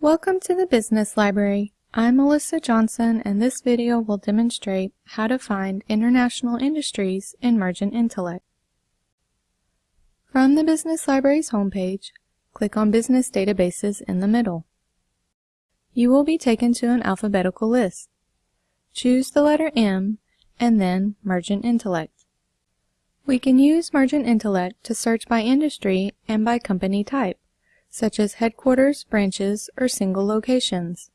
Welcome to the Business Library. I'm Melissa Johnson and this video will demonstrate how to find international industries in Mergent Intellect. From the Business Library's homepage, click on Business Databases in the middle. You will be taken to an alphabetical list. Choose the letter M and then Mergent Intellect. We can use Mergent Intellect to search by industry and by company type such as headquarters, branches, or single locations.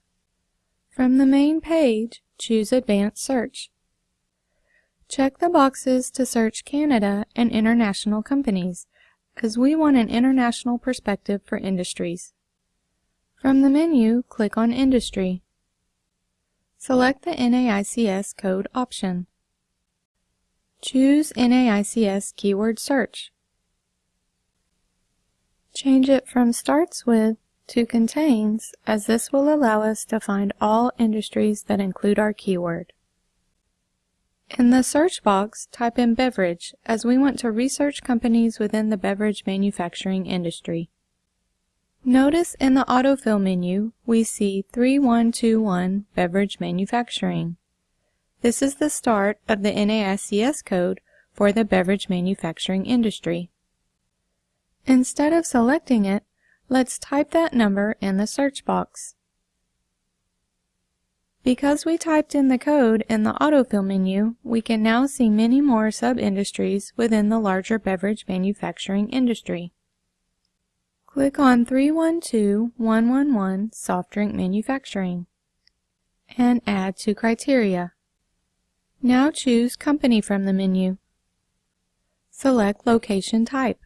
From the main page, choose Advanced Search. Check the boxes to search Canada and international companies, as we want an international perspective for industries. From the menu, click on Industry. Select the NAICS code option. Choose NAICS Keyword Search. Change it from starts with to contains as this will allow us to find all industries that include our keyword. In the search box, type in beverage as we want to research companies within the beverage manufacturing industry. Notice in the autofill menu, we see 3121 Beverage Manufacturing. This is the start of the NAICS code for the beverage manufacturing industry. Instead of selecting it, let's type that number in the search box. Because we typed in the code in the autofill menu, we can now see many more sub-industries within the larger beverage manufacturing industry. Click on 312111 Soft Drink Manufacturing and add to criteria. Now choose Company from the menu. Select Location Type.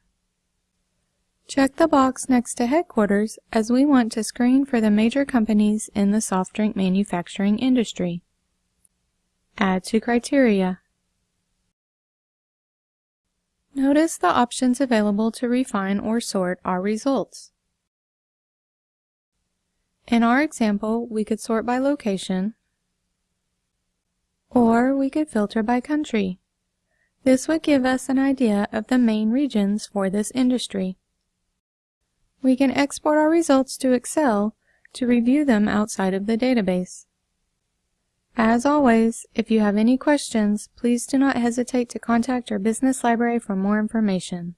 Check the box next to headquarters as we want to screen for the major companies in the soft drink manufacturing industry. Add to criteria. Notice the options available to refine or sort our results. In our example, we could sort by location, or we could filter by country. This would give us an idea of the main regions for this industry. We can export our results to Excel to review them outside of the database. As always, if you have any questions, please do not hesitate to contact our business library for more information.